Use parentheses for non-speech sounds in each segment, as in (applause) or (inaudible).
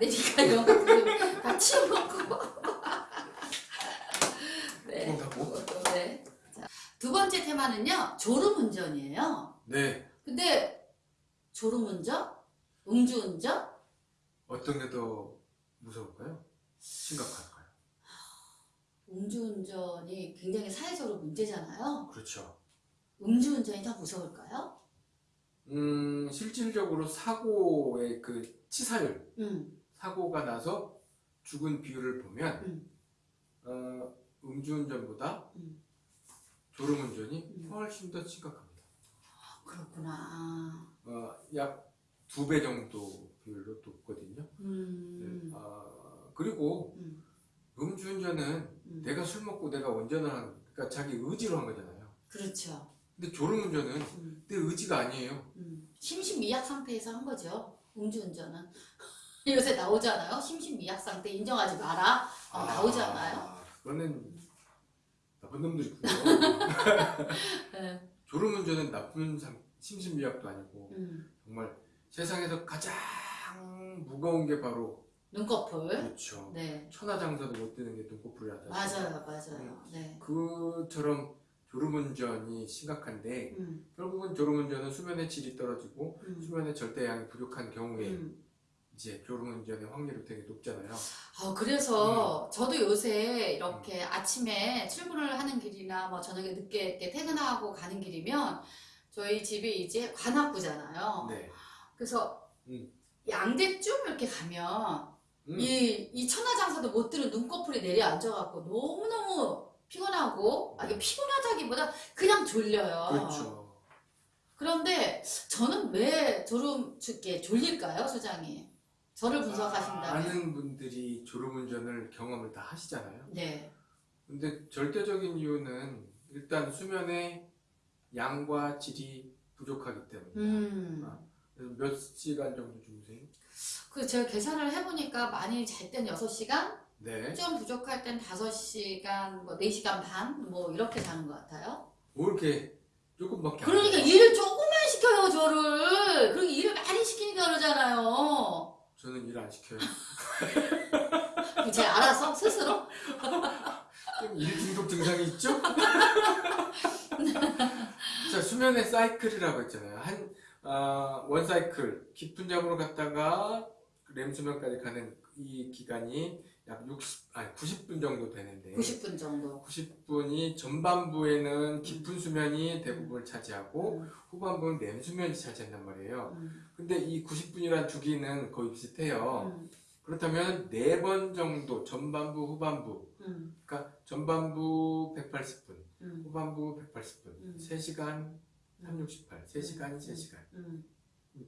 이런 것도 (laughs) 다 치워먹고. (laughs) 네. 네. 자, 두 번째 테마는요, 졸음운전이에요. 네. 근데 졸음운전? 음주운전? 어떤 게 더 무서울까요? 심각할까요? 음주운전이 굉장히 사회적으로 문제잖아요. 그렇죠. 음주운전이 더 무서울까요? 음, 실질적으로 사고의 그 치사율, 음, 사고가 나서 죽은 비율을 보면, 음. 어, 음주운전보다 음. 졸음운전이 음. 훨씬 더 심각합니다. 그렇구나. 어, 약 두 배 정도 비율로 높거든요. 음, 네. 아, 그리고 음, 음주운전은 음. 내가 술 먹고 내가 운전을 한, 그러니까 자기 의지로 한 거잖아요. 그렇죠. 근데 졸음운전은 음, 내 의지가 아니에요. 음. 심신미약 상태에서 한 거죠. 음주운전은. 요새 나오잖아요. 심신미약 상태 인정하지 마라. 어, 나오잖아요. 아, 그거는 나쁜 놈들이고요. (laughs) 네. 졸음운전은 나쁜 상, 심신미약도 아니고 음, 정말 세상에서 가장 무거운 게 바로 눈꺼풀. 그렇죠. 네. 천하장사도 못 드는 게 눈꺼풀이라다. 맞아요, 맞아요. 네. 그처럼 졸음운전이 심각한데 음, 결국은 졸음운전은 수면의 질이 떨어지고 음, 수면의 절대량이 부족한 경우에 음. 이제 졸음운전의 확률이 되게 높잖아요. 아, 음. 그래서 저도 요새 이렇게 아침에 출근을 하는 길이나 뭐 저녁에 늦게 이렇게 퇴근하고 가는 길이면 저희 집이 이제 관악구잖아요. 네. 그래서 음. 양재쯤 이렇게 가면 음. 이, 이 천하장사도 못 들은 눈꺼풀이 내려앉아갖고 너무너무 피곤하고, 아, 이게 피곤하다기보다 그냥 졸려요. 그렇죠. 그런데 저는 왜 졸음, 이렇게 졸릴까요, 소장님? 저를 분석하신다면. 많은 분들이 졸음운전을 경험을 다 하시잖아요. 네. 근데 절대적인 이유는 일단 수면의 양과 질이 부족하기 때문입니다. 음. 아. 몇 시간 정도 주무세요? 그 제가 계산을 해보니까 많이 잘땐 6시간, 네. 좀 부족할 땐 5시간, 뭐 4시간 반, 뭐 이렇게 자는 것 같아요. 뭐 이렇게 조금밖에 안 그러니까. 일을 조금만 시켜요, 저를. 그리고 일을 많이 시키니까 그러잖아요. 저는 일 안 시켜요. (laughs) 제가 알아서, 스스로. 좀 일 중독 증상이 있죠? (laughs) 자, 수면의 사이클이라고 했잖아요. 한, 어, 원 사이클, 깊은 잠으로 갔다가 렘 수면까지 가는 이 기간이 약 60, 아니 90분 정도 되는데 90분 정도. 90분이 전반부에는 깊은 수면이 대부분을 차지하고 음, 후반부는 렘 수면이 차지한단 말이에요. 음, 근데 이 90분이라는 주기는 거의 비슷해요. 음, 그렇다면 네 번 정도 전반부 후반부. 음, 그러니까 전반부 180분 음, 후반부 180분. 음. 3시간 368 3시간이 3시간. 음,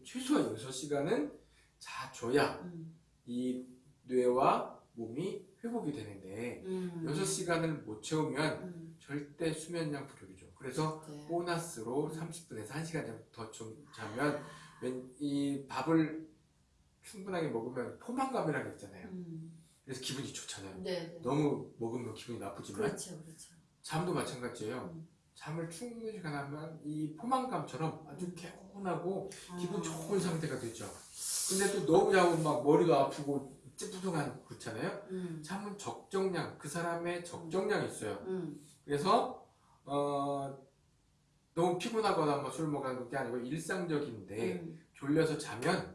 최소한 6시간은 자줘야 음, 이 뇌와 몸이 회복이 되는데 음. 6시간을 못 채우면 음, 절대 수면량 부족이죠 그래서 네. 보너스로 30분에서 1시간 더좀 자면 웬- 이 밥을 충분하게 먹으면 포만감이라는 게 있잖아요 음, 그래서 기분이 좋잖아요 네, 네. 너무 먹으면 기분이 나쁘지만 그렇죠, 그렇죠. 잠도 마찬가지예요. 음. 잠을 충분히 가면 이 포만감처럼 아주 개운하고 기분 아. 좋은 상태가 되죠. 근데 또 너무 자면 막 머리도 아프고 찌뿌둥한 그렇잖아요. 음, 잠은 적정량, 그 사람의 적정량이 있어요. 음, 그래서 어, 너무 피곤하거나 뭐술 먹는 게 아니고 일상적인데 음, 졸려서 자면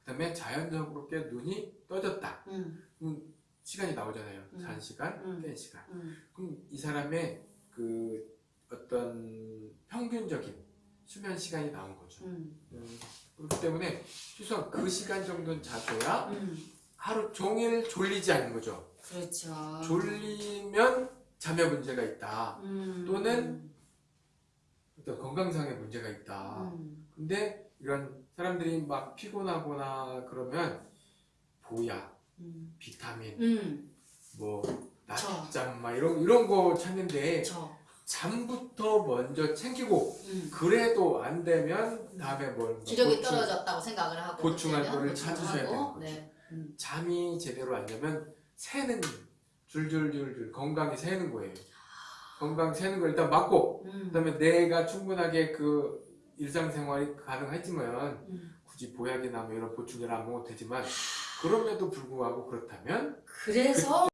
그 다음에 자연적으로 깨 눈이 떠졌다. 음, 그럼 시간이 나오잖아요. 음. 자는 시간, 음. 깬 시간. 음, 그럼 이 사람의 그 평균적인 수면 시간이 나온 거죠. 음, 음, 그렇기 때문에 최소한 그 시간 정도는 자줘야 음. 하루 종일 졸리지 않는 거죠. 그렇죠. 졸리면 잠에 문제가 있다. 음, 또는 어떤 건강상의 문제가 있다. 음, 근데 이런 사람들이 막 피곤하거나 그러면 보약, 음, 비타민, 음, 뭐 저. 낮잠 막 이런 이런 거 찾는데 저, 잠부터 먼저 챙기고 음. 그래도 안 되면 다음에 뭘 기력이 보충, 떨어졌다고 생각을 하고 보충할 거를 찾으셔야 되는 거죠. 네. 음. 잠이 제대로 안 되면 새는 줄줄줄줄 건강이 새는 거예요. 건강 새는 걸 일단 막고 음. 그다음에 내가 충분하게 그 일상생활이 가능하지만 음. 굳이 보약이나 뭐 이런 보충제를 안 먹어도 되지만 그럼에도 불구하고 그렇다면 그래서